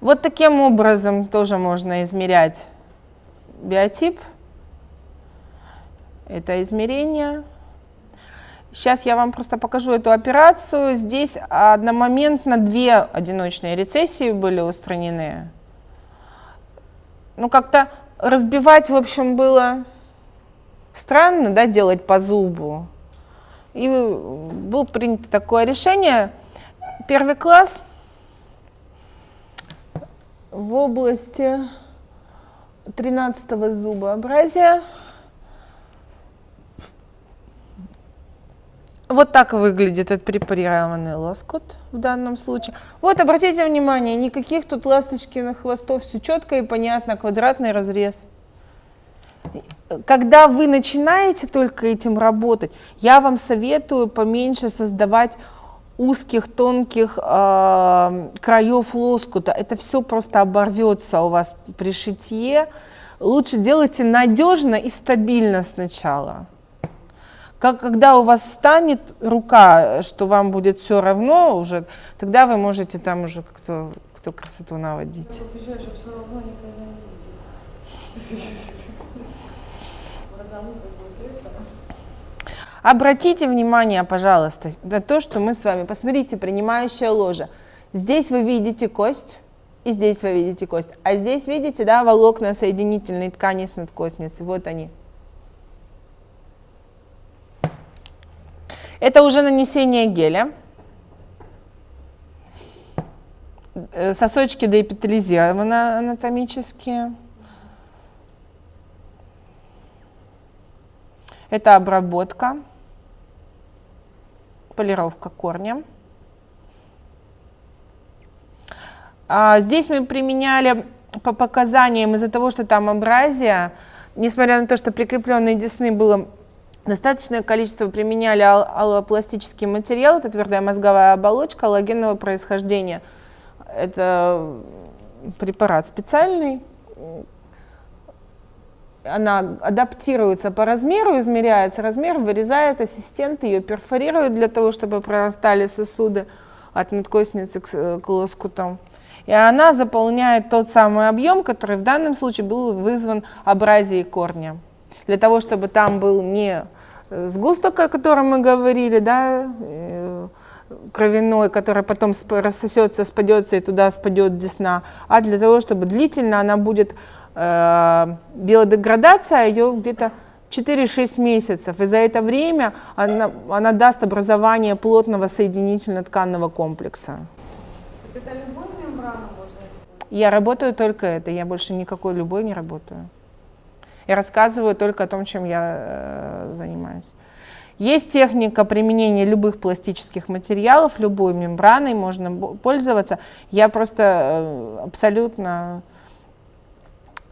Вот таким образом тоже можно измерять биотип. Это измерение. Сейчас я вам просто покажу эту операцию. Здесь одномоментно две одиночные рецессии были устранены. Ну, как-то разбивать, в общем, было странно, да, делать по зубу. И было принято такое решение. Первый класс в области 13 зубообразия. Вот так выглядит отпрепарированный лоскут в данном случае. Вот, обратите внимание, никаких тут ласточкиных хвостов, все четко и понятно, квадратный разрез. Когда вы начинаете только этим работать, я вам советую поменьше создавать узких, тонких э, краев лоскута. Это все просто оборвется у вас при шитье. Лучше делайте надежно и стабильно сначала. Как, когда у вас встанет рука, что вам будет все равно уже, тогда вы можете там уже кто, кто красоту наводить. Обратите внимание, пожалуйста, на то, что мы с вами, посмотрите, принимающая ложа. Здесь вы видите кость, и здесь вы видите кость. А здесь видите, да, волокна соединительной ткани с надкостницей. Вот они. Это уже нанесение геля. Э, сосочки доэпитализированы анатомические. Это обработка, полировка корня. А здесь мы применяли по показаниям из-за того, что там абразия, несмотря на то, что прикрепленные десны было Достаточное количество применяли ал аллопластический материал, это твердая мозговая оболочка аллогенного происхождения. Это препарат специальный, она адаптируется по размеру, измеряется размер, вырезает ассистент, ее перфорирует для того, чтобы прорастали сосуды от надкостницы к, к лоскутам. И она заполняет тот самый объем, который в данном случае был вызван абразией корня. Для того, чтобы там был не сгусток, о котором мы говорили, да, э, кровяной, который потом рассосется, спадется и туда спадет десна, а для того, чтобы длительно она будет, э, биодеградация ее где-то 4-6 месяцев, и за это время она, она даст образование плотного соединительно-тканного комплекса. Это любую мембрану можно использовать? Я работаю только это, я больше никакой любой не работаю. Я рассказываю только о том, чем я э, занимаюсь. Есть техника применения любых пластических материалов, любой мембраной можно пользоваться. Я просто э, абсолютно,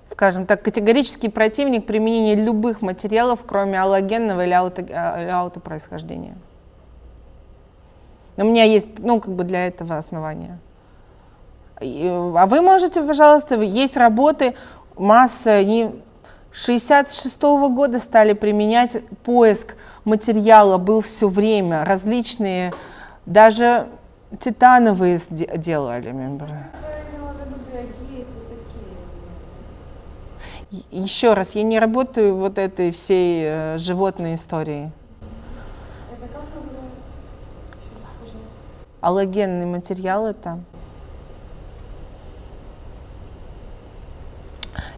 скажем так, категорический противник применения любых материалов, кроме аллогенного или, ауто, э, или аутопроисхождения. У меня есть, ну, как бы для этого основания. А вы можете, пожалуйста, есть работы, масса, не, 66 -го года стали применять поиск материала, был все время, различные, даже титановые делали мембры. Еще раз, я не работаю вот этой всей э, животной историей. Это как называется? Еще раз, пожалуйста. Аллогенный материал это.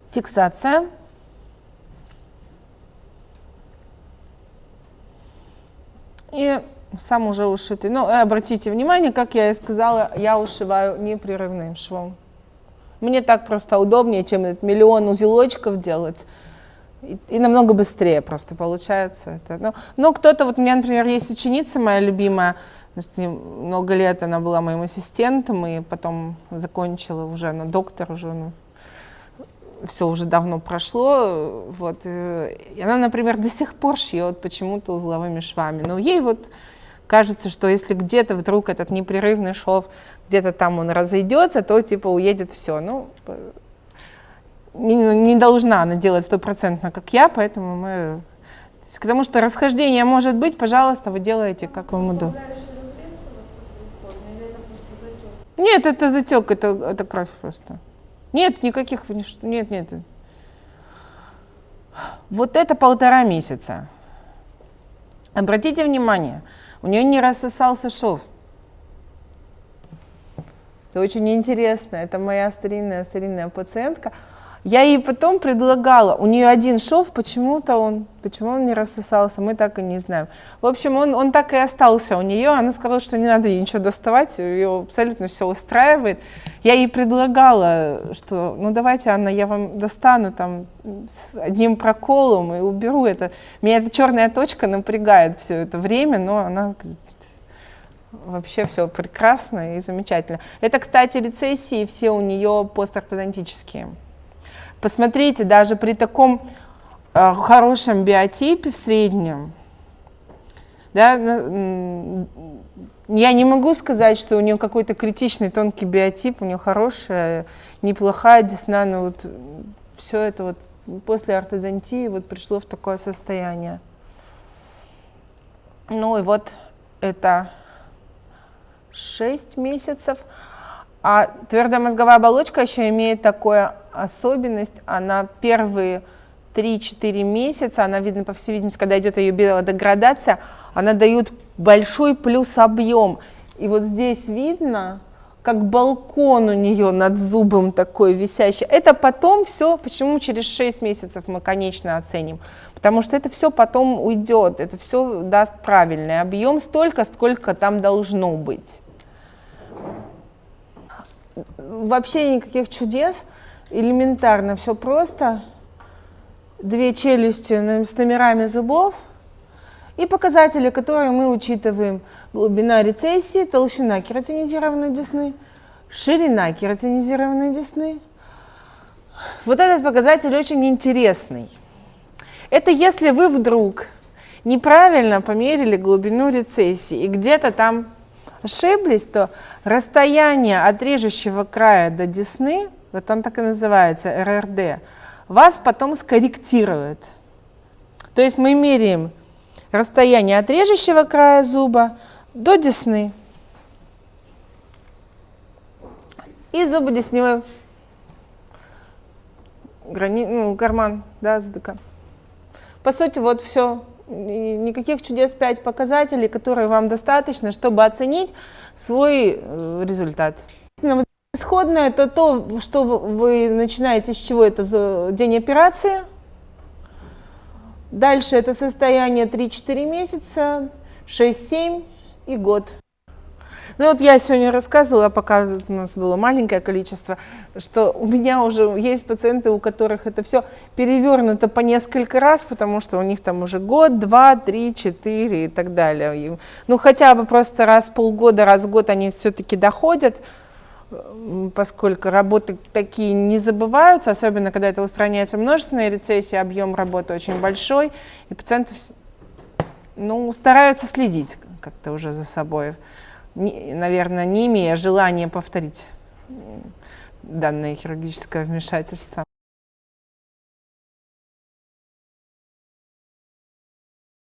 Фиксация. И сам уже ушитый. Ну, э, обратите внимание, как я и сказала, я ушиваю непрерывным швом. Мне так просто удобнее, чем этот миллион узелочков делать. И, и намного быстрее просто получается это. Но, но кто-то, вот у меня, например, есть ученица моя любимая, много лет она была моим ассистентом, и потом закончила уже, она доктор уже, ну, все уже давно прошло, вот, э, и она, например, до сих пор шьет почему-то узловыми швами, но ей вот кажется, что если где-то вдруг этот непрерывный шов, где-то там он разойдется, то типа уедет все, ну, не, не должна она делать стопроцентно, как я, поэтому мы, потому что расхождение может быть, пожалуйста, вы делаете, как вам удобно. Нет, это затек, это, это кровь просто. Нет, никаких, нет, нет. Вот это полтора месяца. Обратите внимание, у нее не рассосался шов. Это очень интересно. Это моя старинная старинная пациентка. Я ей потом предлагала, у нее один шов, почему-то он, почему он не рассосался, мы так и не знаем. В общем, он, он так и остался у нее, она сказала, что не надо ей ничего доставать, ее абсолютно все устраивает. Я ей предлагала, что, ну давайте, Анна, я вам достану там с одним проколом и уберу это. Меня эта черная точка напрягает все это время, но она говорит, вообще все прекрасно и замечательно. Это, кстати, рецессии все у нее постортодонтические. Посмотрите, даже при таком э, хорошем биотипе в среднем, да, я не могу сказать, что у нее какой-то критичный тонкий биотип, у нее хорошая, неплохая десна, но вот все это вот после ортодонтии вот пришло в такое состояние. Ну и вот это 6 месяцев. А твердая мозговая оболочка еще имеет такую особенность, она первые 3-4 месяца, она видно, по всей видимости, когда идет ее биодеградация, она дает большой плюс объем. И вот здесь видно, как балкон у нее над зубом такой висящий. Это потом все, почему через 6 месяцев мы конечно оценим? Потому что это все потом уйдет, это все даст правильный объем, столько, сколько там должно быть вообще никаких чудес, элементарно, все просто. Две челюсти с номерами зубов и показатели, которые мы учитываем. Глубина рецессии, толщина кератинизированной десны, ширина кератинизированной десны. Вот этот показатель очень интересный. Это если вы вдруг неправильно померили глубину рецессии и где-то там ошиблись, то расстояние от режущего края до десны, вот он так и называется, РРД, вас потом скорректирует. То есть мы меряем расстояние от режущего края зуба до десны. И зубодесневой грани... ну, карман да, ЗДК. По сути, вот все никаких чудес 5 показателей, которые вам достаточно, чтобы оценить свой э, результат. Исходное это то, что вы начинаете с чего это день операции. Дальше это состояние 3-4 месяца, 6-7 и год. Ну вот я сегодня рассказывала, пока у нас было маленькое количество, что у меня уже есть пациенты, у которых это все перевернуто по несколько раз, потому что у них там уже год, два, три, четыре и так далее. Ну хотя бы просто раз в полгода, раз в год они все-таки доходят, поскольку работы такие не забываются, особенно когда это устраняется множественная рецессия, объем работы очень большой, и пациенты ну, стараются следить как-то уже за собой наверное, не имея желания повторить данное хирургическое вмешательство.